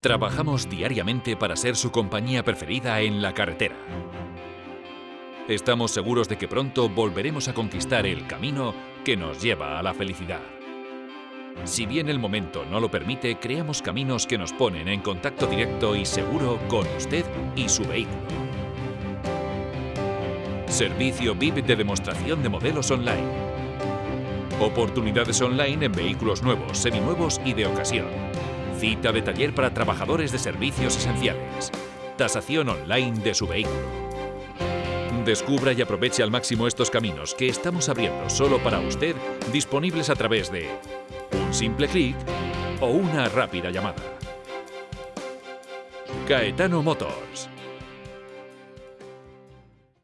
Trabajamos diariamente para ser su compañía preferida en la carretera. Estamos seguros de que pronto volveremos a conquistar el camino que nos lleva a la felicidad. Si bien el momento no lo permite, creamos caminos que nos ponen en contacto directo y seguro con usted y su vehículo. Servicio VIP de demostración de modelos online. Oportunidades online en vehículos nuevos, seminuevos y de ocasión Cita de taller para trabajadores de servicios esenciales. Tasación online de su vehículo. Descubra y aproveche al máximo estos caminos que estamos abriendo solo para usted, disponibles a través de un simple clic o una rápida llamada. Caetano Motors